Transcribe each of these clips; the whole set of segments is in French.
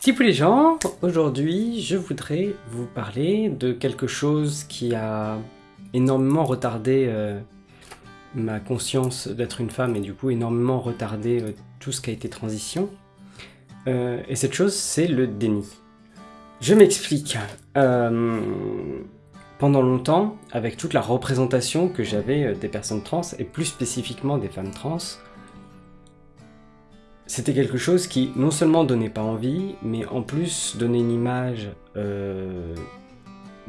Tipou les gens, aujourd'hui je voudrais vous parler de quelque chose qui a énormément retardé euh, ma conscience d'être une femme et du coup énormément retardé euh, tout ce qui a été transition. Euh, et cette chose c'est le déni. Je m'explique. pendant longtemps, avec toute la représentation que j'avais des personnes trans et plus spécifiquement des femmes trans, c'était quelque chose qui non seulement donnait pas envie, mais en plus donnait une image euh,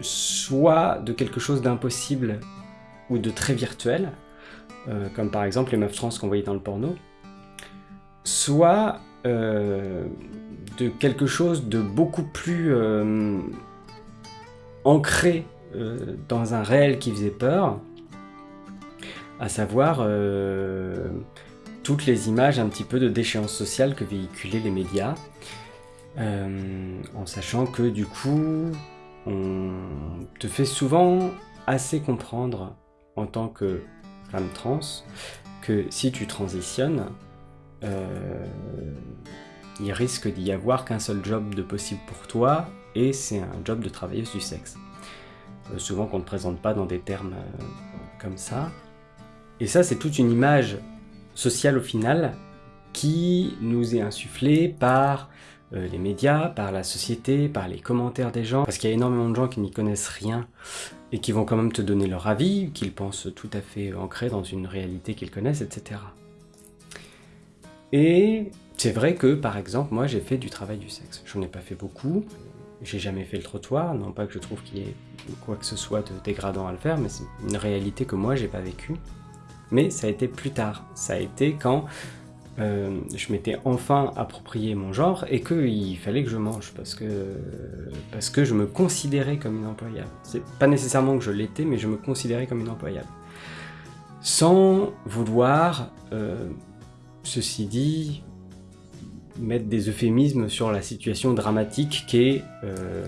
soit de quelque chose d'impossible ou de très virtuel, euh, comme par exemple les meufs trans qu'on voyait dans le porno, soit euh, de quelque chose de beaucoup plus ancré dans un réel qui faisait peur, à savoir toutes les images un petit peu de déchéance sociale que véhiculaient les médias, euh, en sachant que du coup, on te fait souvent assez comprendre en tant que trans que si tu transitionnes, euh, il risque d'y avoir qu'un seul job de possible pour toi, et c'est un job de travailleuse du sexe. Euh, souvent qu'on ne te présente pas dans des termes comme ça. Et ça, c'est toute une image social au final qui nous est insufflé par euh, les médias, par la société, par les commentaires des gens, parce qu'il y a énormément de gens qui n'y connaissent rien et qui vont quand même te donner leur avis, qu'ils pensent tout à fait ancré dans une réalité qu'ils connaissent, etc. Et c'est vrai que, par exemple, moi j'ai fait du travail du sexe. J'en ai pas fait beaucoup, j'ai jamais fait le trottoir, non pas que je trouve qu'il y ait quoi que ce soit de dégradant à le faire, mais c'est une réalité que moi j'ai pas vécue mais ça a été plus tard. Ça a été quand euh, je m'étais enfin approprié mon genre et qu'il fallait que je mange parce que, parce que je me considérais comme une employable. C'est pas nécessairement que je l'étais, mais je me considérais comme une employable. Sans vouloir, euh, ceci dit, mettre des euphémismes sur la situation dramatique qu'est euh,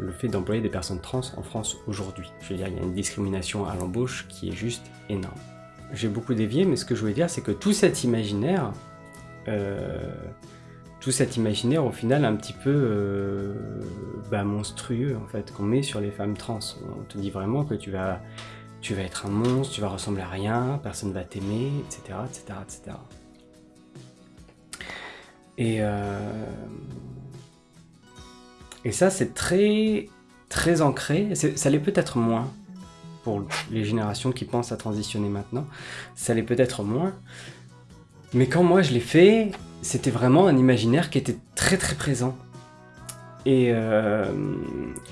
le fait d'employer des personnes trans en France aujourd'hui. Je veux dire, il y a une discrimination à l'embauche qui est juste énorme j'ai beaucoup dévié, mais ce que je voulais dire, c'est que tout cet imaginaire, euh, tout cet imaginaire, au final, un petit peu euh, bah, monstrueux, en fait, qu'on met sur les femmes trans. On te dit vraiment que tu vas, tu vas être un monstre, tu vas ressembler à rien, personne va t'aimer, etc., etc., etc. Et, euh, et ça, c'est très, très ancré. Ça l'est peut-être moins, pour les générations qui pensent à transitionner maintenant, ça l'est peut-être moins. Mais quand moi je l'ai fait, c'était vraiment un imaginaire qui était très très présent. Et, euh,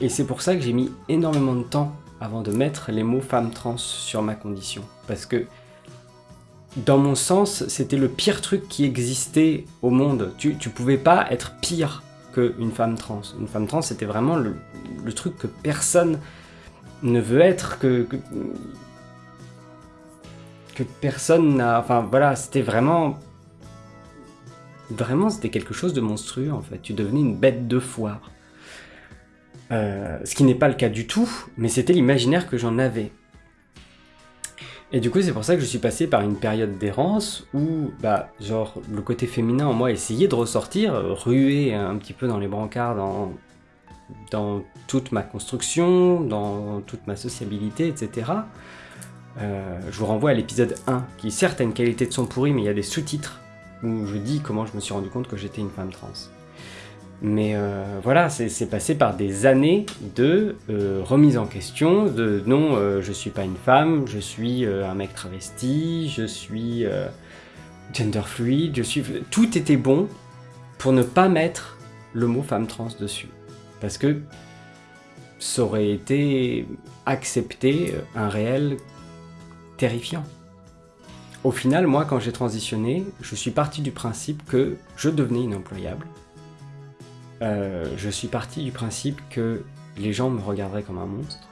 c'est pour ça que j'ai mis énormément de temps avant de mettre les mots femme trans sur ma condition. Parce que, dans mon sens, c'était le pire truc qui existait au monde. Tu, tu pouvais pas être pire qu'une femme trans. Une femme trans, c'était vraiment le, truc que personne ne veut être que, que, personne n'a... Enfin voilà, c'était vraiment... Vraiment, c'était quelque chose de monstrueux en fait. Tu devenais une bête de foire. Euh, ce qui n'est pas le cas du tout, mais c'était l'imaginaire que j'en avais. Et du coup, c'est pour ça que je suis passé par une période d'errance où, bah, genre, le côté féminin en moi essayait de ressortir, ruer un petit peu dans les brancards, dans, dans toute ma construction, dans toute ma sociabilité, etc. Euh, je vous renvoie à l'épisode 1, qui certes a une qualité de son pourri, mais il y a des sous-titres où je dis comment je me suis rendu compte que j'étais une femme trans. Mais euh, voilà, c'est passé par des années de euh, remise en question, de non, je suis pas une femme, je suis un mec travesti, je suis gender fluid, je suis... Tout était bon pour ne pas mettre le mot femme trans dessus. Parce que ça aurait été accepter un réel terrifiant. Au final, moi, quand j'ai transitionné, je suis parti du principe que je devenais inemployable. Euh, je suis parti du principe que les gens me regarderaient comme un monstre.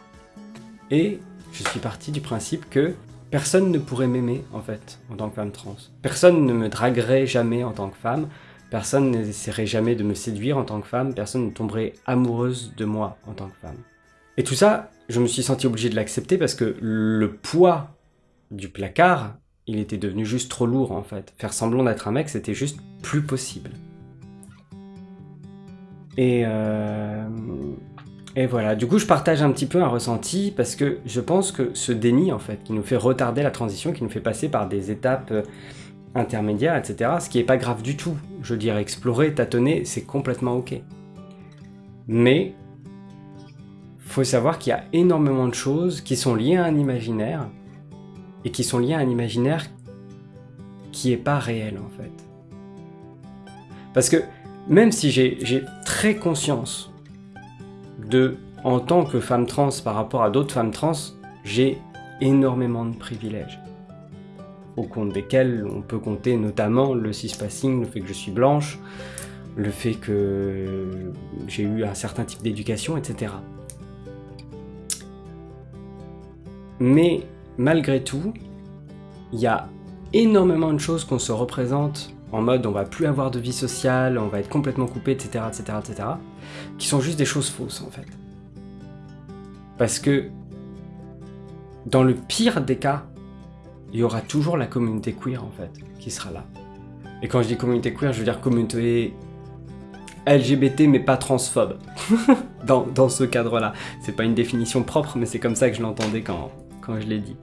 Et je suis parti du principe que personne ne pourrait m'aimer, en fait, en tant que femme trans. Personne ne me draguerait jamais en tant que femme, personne n'essaierait jamais de me séduire en tant que femme, personne ne tomberait amoureuse de moi en tant que femme. Et tout ça, je me suis senti obligé de l'accepter parce que le poids du placard, il était devenu juste trop lourd en fait. Faire semblant d'être un mec, c'était juste plus possible. Et, euh, et voilà, du coup je partage un petit peu un ressenti parce que je pense que ce déni en fait, qui nous fait retarder la transition, qui nous fait passer par des étapes intermédiaires, etc., ce qui est pas grave du tout. Je veux dire, explorer, tâtonner, c'est complètement ok. Mais faut savoir qu'il y a énormément de choses qui sont liées à un imaginaire et qui sont liées à un imaginaire qui est pas réel en fait. Parce que même si j'ai très conscience de, en tant que femme trans par rapport à d'autres femmes trans, j'ai énormément de privilèges au compte desquels on peut compter notamment le cispassing, le fait que je suis blanche, le fait que j'ai eu un certain type d'éducation, etc. Mais malgré tout, il y a énormément de choses qu'on se représente en mode on va plus avoir de vie sociale, on va être complètement coupé, etc., etc., etc., qui sont juste des choses fausses en fait. Parce que dans le pire des cas, il y aura toujours la communauté queer en fait, qui sera là. Et quand je dis communauté queer, je veux dire communauté LGBT mais pas transphobe, dans, dans ce cadre-là. C'est pas une définition propre, mais c'est comme ça que je l'entendais quand, quand je l'ai dit.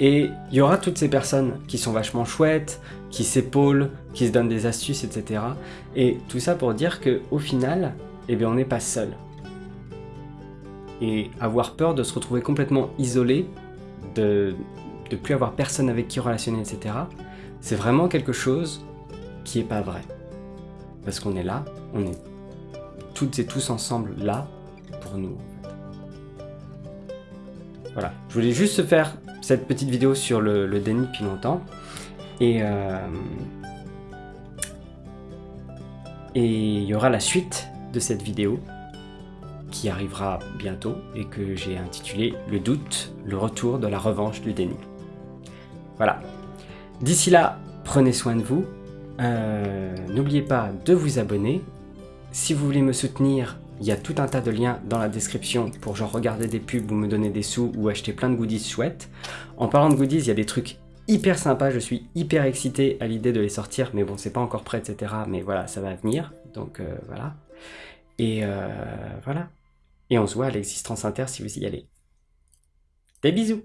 Et il y aura toutes ces personnes qui sont vachement chouettes, qui s'épaulent, qui se donnent des astuces, etc. Et tout ça pour dire que au final, eh bien, on n'est pas seul. Et avoir peur de se retrouver complètement isolé, de ne plus avoir personne avec qui relationner, etc., c'est vraiment quelque chose qui est pas vrai. Parce qu'on est là, on est toutes et tous ensemble là pour nous. Voilà, je voulais juste faire cette petite vidéo sur le, déni depuis longtemps. Et euh, et il y aura la suite de cette vidéo qui arrivera bientôt et que j'ai intitulé Le doute, le retour de la revanche du déni. Voilà. D'ici là, prenez soin de vous. Euh, n'oubliez pas de vous abonner. Si vous voulez me soutenir, il y a tout un tas de liens dans la description pour genre regarder des pubs ou me donner des sous ou acheter plein de goodies chouettes. En parlant de goodies, il y a des trucs hyper sympas, je suis hyper excité à l'idée de les sortir, mais bon, c'est pas encore prêt, etc. Mais voilà, ça va venir, donc euh, voilà. Et euh, voilà. Et on se voit à l'existence inter si vous y allez. Des bisous